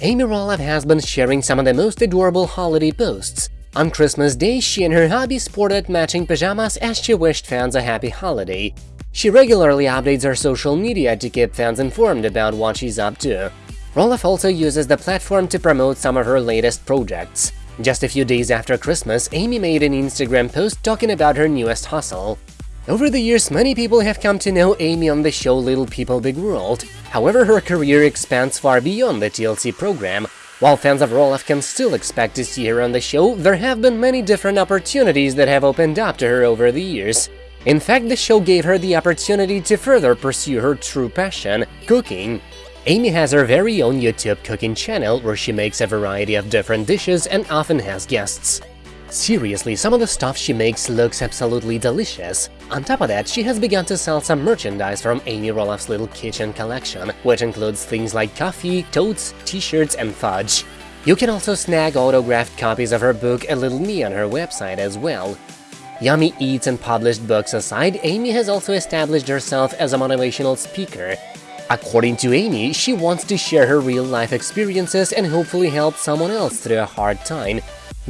Amy Roloff has been sharing some of the most adorable holiday posts. On Christmas Day, she and her hubby sported matching pajamas as she wished fans a happy holiday. She regularly updates her social media to keep fans informed about what she's up to. Roloff also uses the platform to promote some of her latest projects. Just a few days after Christmas, Amy made an Instagram post talking about her newest hustle. Over the years, many people have come to know Amy on the show Little People Big World. However, her career expands far beyond the TLC program. While fans of Roloff can still expect to see her on the show, there have been many different opportunities that have opened up to her over the years. In fact, the show gave her the opportunity to further pursue her true passion – cooking. Amy has her very own YouTube cooking channel where she makes a variety of different dishes and often has guests. Seriously, some of the stuff she makes looks absolutely delicious. On top of that, she has begun to sell some merchandise from Amy Roloff's Little Kitchen collection, which includes things like coffee, totes, t-shirts and fudge. You can also snag autographed copies of her book A Little Me on her website as well. Yummy eats and published books aside, Amy has also established herself as a motivational speaker. According to Amy, she wants to share her real-life experiences and hopefully help someone else through a hard time.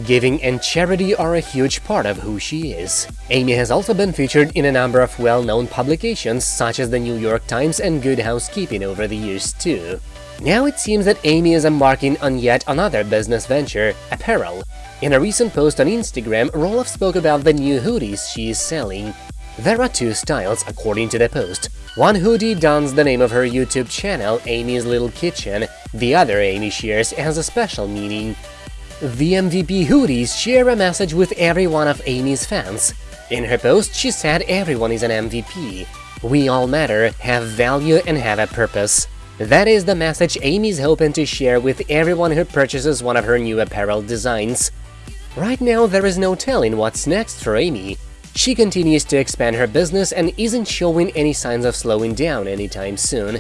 Giving and charity are a huge part of who she is. Amy has also been featured in a number of well-known publications such as the New York Times and Good Housekeeping over the years too. Now it seems that Amy is embarking on yet another business venture, apparel. In a recent post on Instagram, Roloff spoke about the new hoodies she is selling. There are two styles, according to the post. One hoodie dons the name of her YouTube channel, Amy's Little Kitchen, the other Amy shares has a special meaning. The MVP hoodies share a message with every one of Amy's fans. In her post, she said everyone is an MVP. We all matter, have value and have a purpose. That is the message Amy's hoping to share with everyone who purchases one of her new apparel designs. Right now, there is no telling what's next for Amy. She continues to expand her business and isn't showing any signs of slowing down anytime soon.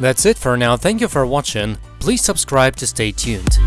That's it for now, thank you for watching, please subscribe to stay tuned.